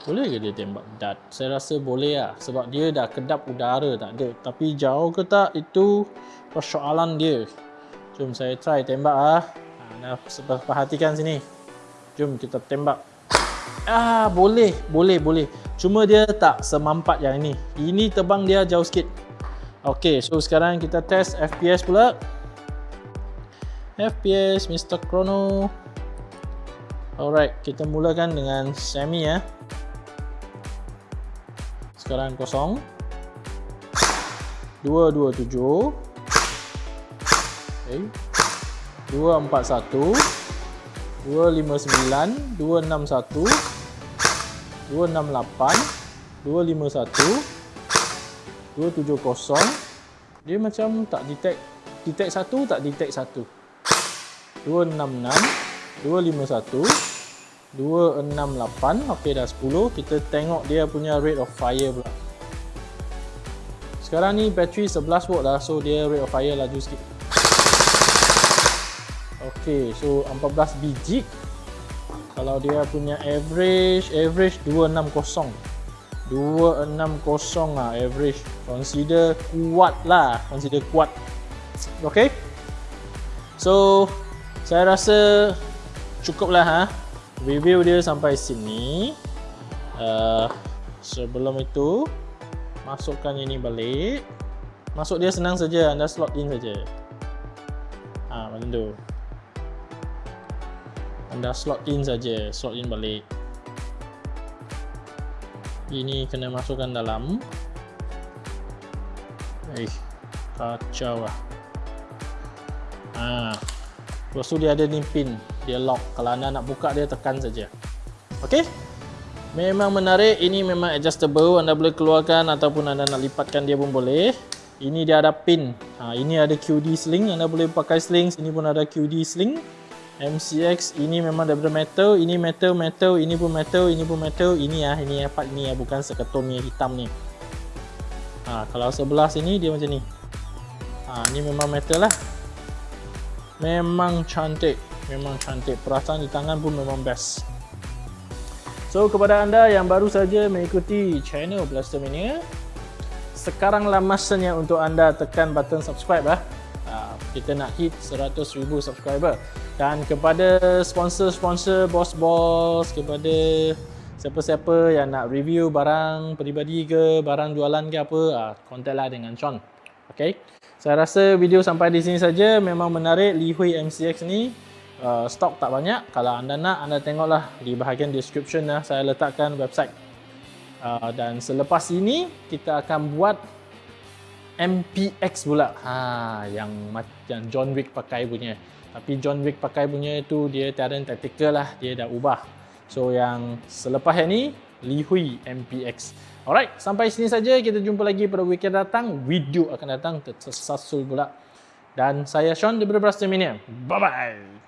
Boleh ke dia tembak dart? Saya rasa boleh lah. Sebab dia dah kedap udara tak ada. Tapi jauh ke tak, itu persoalan dia. Jom saya try tembak lah. Anda perhatikan sini. Jom kita tembak. Ah, boleh, boleh, boleh. Cuma dia tak semampat yang ini. Ini tebang dia jauh sikit. Okey, so sekarang kita test FPS pula. FPS Mr. Chrono. Alright, kita mulakan dengan semi ya. Sekarang kosong. 227. Okay. 241. 259, 261, 268, 251, 270 dia macam tak detect detect satu tak detect satu 266 251 268 ok dah 10 kita tengok dia punya rate of fire pula. Sekarang ni battery 11 volt lah so dia rate of fire laju sikit. Ok so 14 biji. Kalau dia punya average average 260 260 lah average. Consider kuat lah consider kuat. Ok so saya rasa cukup lah ha. Review dia sampai sini. Uh, sebelum itu masukkan ini balik. Masuk dia senang saja anda slot in saja. Ha, macam tu. Anda slot in saja slot in balik. Ini kena masukkan dalam. Eh kacau lah. Ha. Lepas tu dia ada ni pin dia lock. Kalau anda nak buka dia tekan saja. Ok memang menarik. Ini memang adjustable. Anda boleh keluarkan ataupun anda nak lipatkan dia pun boleh. Ini dia ada pin. Ha, ini ada QD sling. Anda boleh pakai sling sini pun ada QD sling. MCX ini memang daripada metal. Ini metal metal. Ini pun metal. Ini pun metal. Ini ya ini ya part ini ya bukan seketul ni hitam ni. Ha, kalau sebelah sini dia macam ni. Ha, ini memang metal lah memang cantik. Memang cantik. Perasaan di tangan pun memang best. So kepada anda yang baru saja mengikuti channel Blaster Mania sekaranglah masanya untuk anda tekan button subscribe lah kita nak hit 100,000 subscriber. Dan kepada sponsor-sponsor bos-bos kepada siapa-siapa yang nak review barang peribadi ke barang jualan ke apa ah contact lah dengan Sean. Ok saya rasa video sampai di sini saja memang menarik Li Hui MCX ni uh, stok tak banyak kalau anda nak anda tengoklah di bahagian description lah saya letakkan website uh, dan selepas ini kita akan buat MPX pula. Ha yang yang John Wick pakai punya. Tapi John Wick pakai punya itu dia tiada tactical lah, dia dah ubah. So yang selepas ini Li Hui MPX. Alright, sampai sini saja kita jumpa lagi pada weekend datang. Video akan datang tersasul pula. Dan saya Sean daripada Brastemania. Bye bye.